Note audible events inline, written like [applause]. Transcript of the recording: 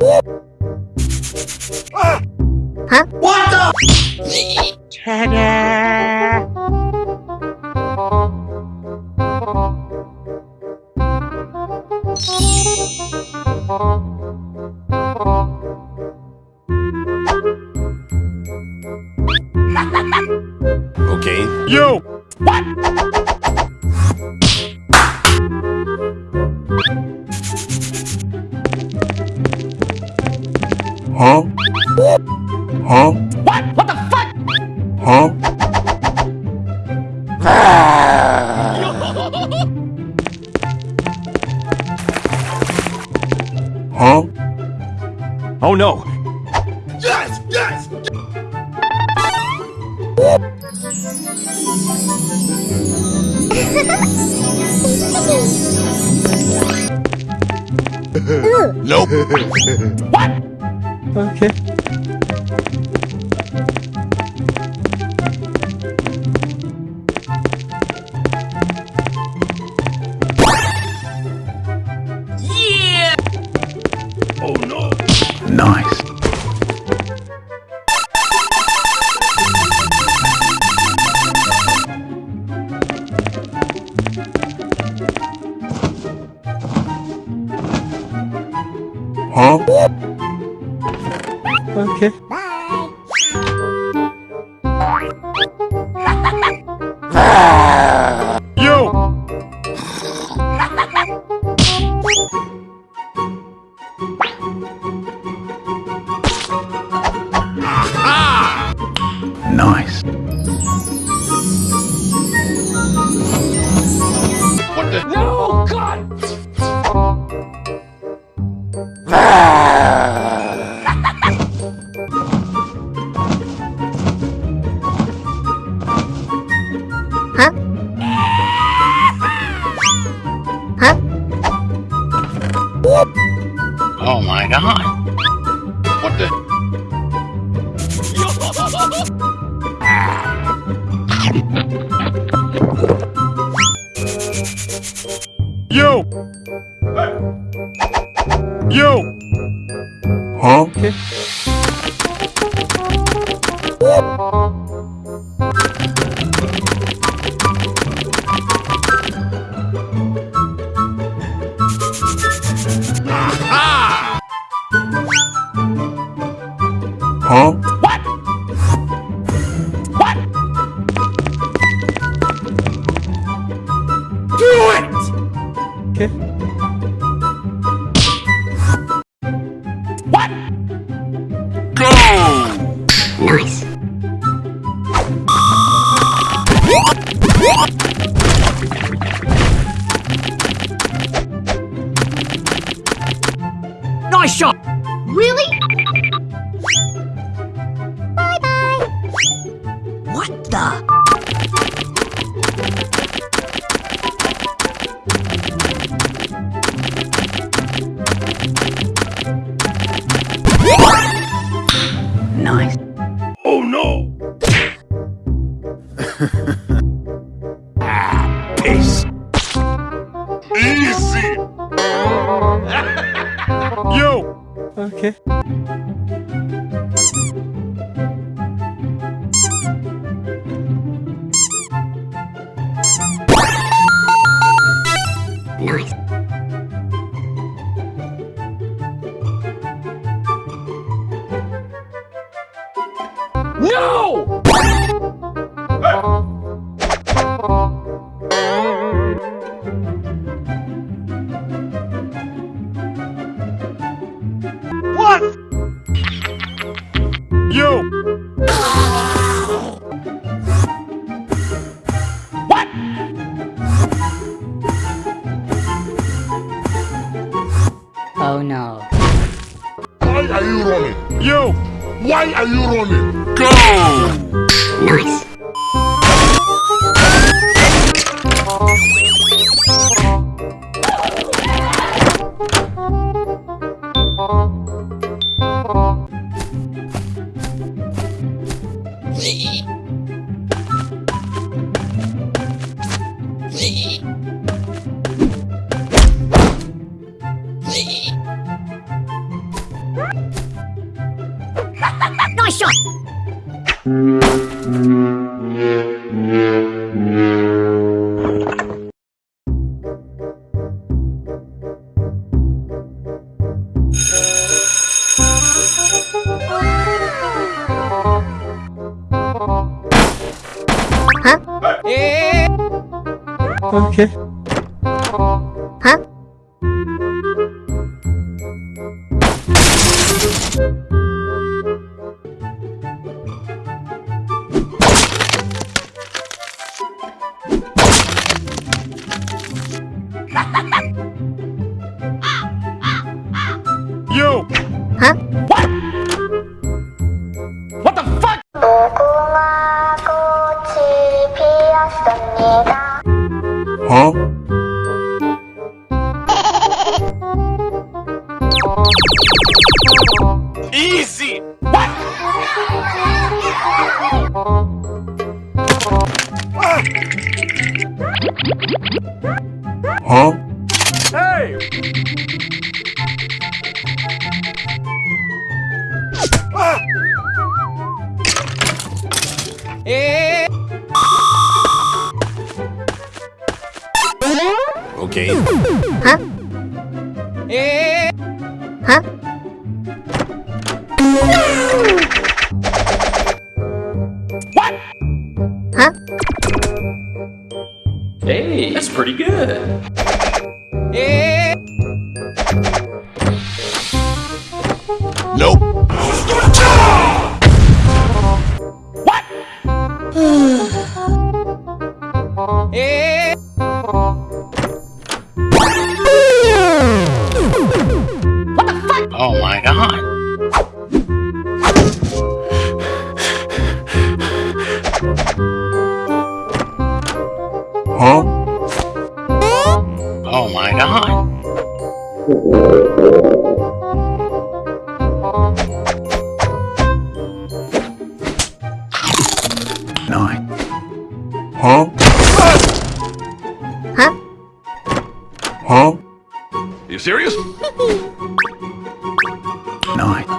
Huh? What the? Ta-da! okay. Yo! Huh? Huh? What? What the fuck? Huh? huh? Oh no! Yes! Yes! [laughs] nope. [laughs] what? Okay. Yeah! Okay. Yo! Nice. Oh my god! What the? Nice shot! Really? Bye bye. What the? Nice. Oh no! [laughs] Okay. Nice. Are you running? Okay. Yo! What Hey! Okay. Hey, that's pretty good. Oh my god. night.